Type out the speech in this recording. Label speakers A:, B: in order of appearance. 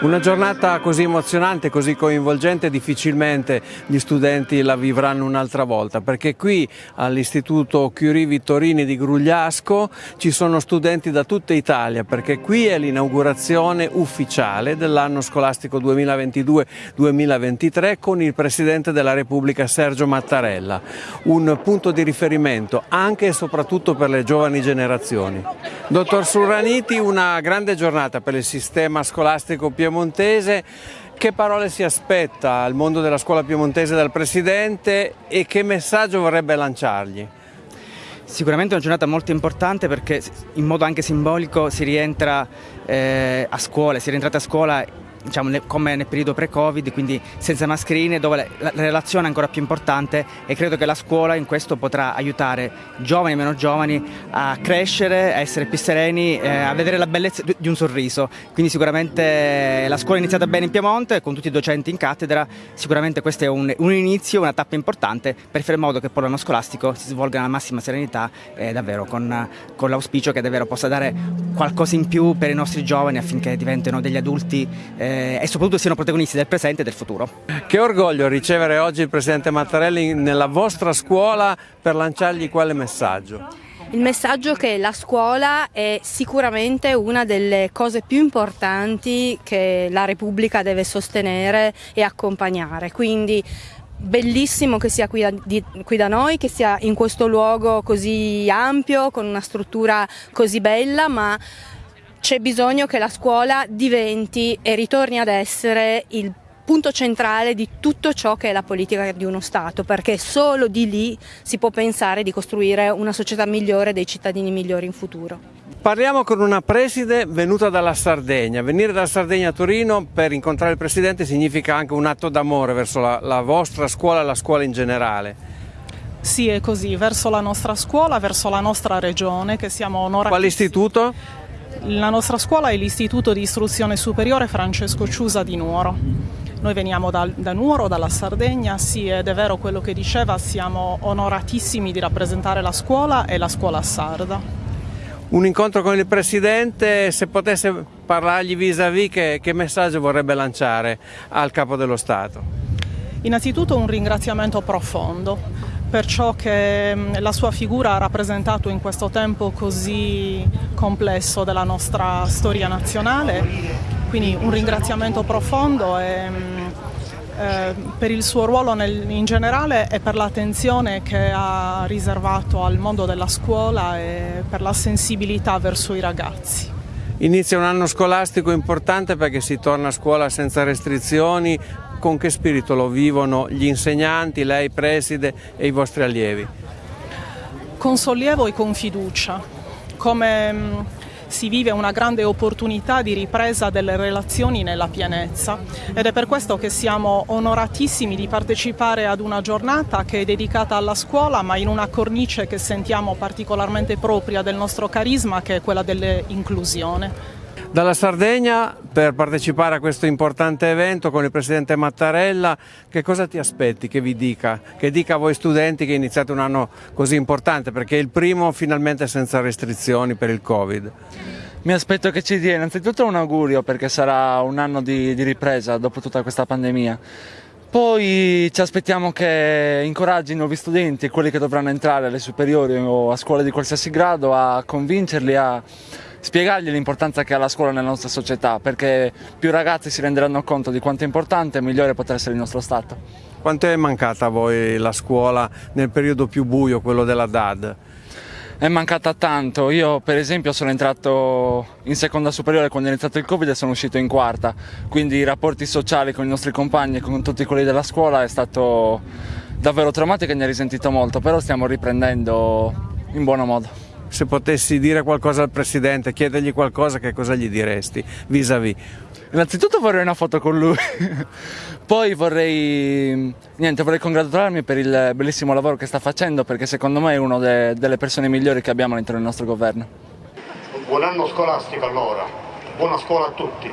A: Una giornata così emozionante, così coinvolgente, difficilmente gli studenti la vivranno un'altra volta, perché qui all'Istituto Curie Vittorini di Grugliasco ci sono studenti da tutta Italia, perché qui è l'inaugurazione ufficiale dell'anno scolastico 2022-2023 con il Presidente della Repubblica Sergio Mattarella, un punto di riferimento anche e soprattutto per le giovani generazioni. Dottor Surraniti, una grande giornata per il sistema scolastico piemontese piemontese, che parole si aspetta al mondo della scuola piemontese dal Presidente e che messaggio vorrebbe lanciargli?
B: Sicuramente è una giornata molto importante perché in modo anche simbolico si rientra eh, a scuola, si è rientrata a scuola diciamo, come nel periodo pre-Covid, quindi senza mascherine, dove la, la, relazione è ancora più importante e credo che la scuola in questo potrà aiutare giovani e meno giovani a crescere, a essere più sereni, eh, a vedere la bellezza di un sorriso. Quindi sicuramente la scuola è iniziata bene in Piemonte, con tutti i docenti in cattedra, sicuramente questo è un, un inizio, una tappa importante per fare in modo che poi l'anno scolastico si svolga nella massima serenità e davvero con, con l'auspicio che davvero possa dare qualcosa in più per i nostri giovani affinché diventino degli adulti eh, eh, e soprattutto siano protagonisti del presente e del futuro.
A: Che orgoglio ricevere oggi il Presidente Mattarelli nella vostra scuola per lanciargli quale messaggio?
C: Il messaggio che la scuola è sicuramente una delle cose più importanti che la Repubblica deve sostenere e accompagnare, quindi bellissimo che sia qui da, di, qui da, noi, che sia in questo luogo così ampio, con una struttura così bella, ma c'è bisogno che la scuola diventi e ritorni ad essere il punto centrale di tutto ciò che è la politica di uno Stato, perché solo di lì si può pensare di costruire una società migliore, dei cittadini migliori in futuro.
A: Parliamo con una preside venuta dalla Sardegna. Venire dalla Sardegna a Torino per incontrare il Presidente significa anche un atto d'amore verso la, la vostra scuola e la scuola in generale.
D: Sì, è così, verso la nostra scuola, verso la nostra regione, che siamo onorati.
A: Quale istituto?
D: La nostra scuola è l'Istituto di Istruzione Superiore Francesco Ciusa di Nuoro. Noi veniamo da, da, Nuoro, dalla Sardegna, sì ed è vero quello che diceva, siamo onoratissimi di rappresentare la scuola e la scuola sarda.
A: Un incontro con il Presidente, se potesse parlargli vis-à-vis, -vis, che, che messaggio vorrebbe lanciare al Capo dello Stato?
D: Innanzitutto un ringraziamento profondo per ciò che mm, la sua figura ha rappresentato in questo tempo così complesso della nostra storia nazionale. Quindi un ringraziamento profondo e, mm, eh, per il suo ruolo nel, in generale e per l'attenzione che ha riservato al mondo della scuola e per la sensibilità verso i ragazzi.
A: Inizia un anno scolastico importante perché si torna a scuola senza restrizioni, con che spirito lo vivono gli insegnanti, lei preside e i vostri allievi?
D: Con sollievo e con fiducia, come mm, si vive una grande opportunità di ripresa delle relazioni nella pienezza ed è per questo che siamo onoratissimi di partecipare ad una giornata che è dedicata alla scuola ma in una cornice che sentiamo particolarmente propria del nostro carisma che è quella dell'inclusione.
A: Dalla Sardegna per partecipare a questo importante evento con il Presidente Mattarella, che cosa ti aspetti che vi dica? Che dica a voi studenti che iniziate un anno così importante perché è il primo finalmente senza restrizioni per il Covid.
E: Mi aspetto che ci dia innanzitutto un augurio perché sarà un anno di, di ripresa dopo tutta questa pandemia. Poi ci aspettiamo che incoraggi i nuovi studenti, quelli che dovranno entrare alle superiori o a scuole di qualsiasi grado, a convincerli a spiegargli l'importanza che ha la scuola nella nostra società, perché più ragazzi si renderanno conto di quanto è importante e migliore potrà essere il nostro Stato.
A: Quanto è mancata a voi la scuola nel periodo più buio, quello della DAD?
E: È mancata tanto, io per esempio sono entrato in seconda superiore quando è iniziato il Covid e sono uscito in quarta, quindi i rapporti sociali con i nostri compagni e con tutti quelli della scuola è stato davvero traumatico e ne ho risentito molto, però stiamo riprendendo in buono modo
A: se potessi dire qualcosa al Presidente, chiedergli qualcosa, che cosa gli diresti vis-à-vis?
E: Innanzitutto vorrei una foto con lui, poi vorrei, niente, vorrei congratularmi per il bellissimo lavoro che sta facendo perché secondo me è una de delle persone migliori che abbiamo all'interno del nostro governo.
F: Buon anno scolastico allora, buona scuola a tutti.